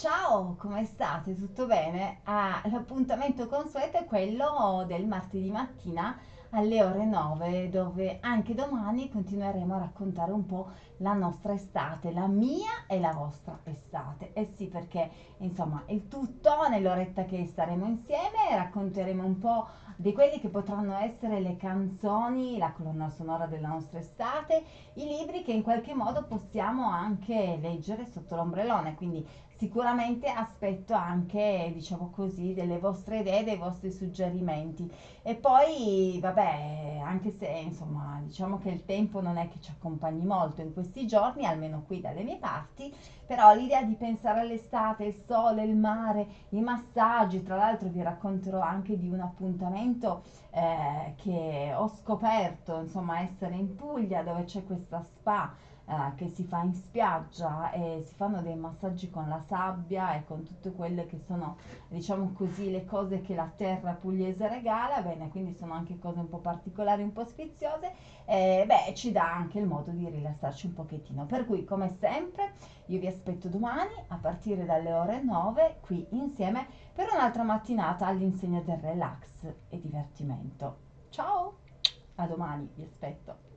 Ciao, come state? Tutto bene? Ah, l'appuntamento consueto è quello del martedì mattina alle ore 9, dove anche domani continueremo a raccontare un po' la nostra estate, la mia e la vostra estate. Eh sì, perché insomma il tutto nell'oretta che staremo insieme racconteremo un po' di quelli che potranno essere le canzoni, la colonna sonora della nostra estate, i libri che in qualche modo possiamo anche leggere sotto l'ombrellone, quindi sicuramente aspetto anche, diciamo così, delle vostre idee, dei vostri suggerimenti. E poi, vabbè, anche se insomma, diciamo che il tempo non è che ci accompagni molto in questi giorni, almeno qui dalle mie parti, però l'idea di pensare all'estate, il sole, il mare, i massaggi, tra l'altro vi racconterò anche di un appuntamento eh, che ho scoperto, insomma, essere in Puglia dove c'è questa spa eh, che si fa in spiaggia e si fanno dei massaggi con la sabbia e con tutte quelle che sono, diciamo così, le cose che la terra pugliese regala, bene, quindi sono anche cose un po' particolari, un po' sfiziose, e beh, ci dà anche il modo di rilassarci un pochettino. Per cui, come sempre, io vi aspetto domani a partire dalle ore 9 qui insieme per un'altra mattinata all'insegna del relax e divertimento. Ciao, a domani, vi aspetto.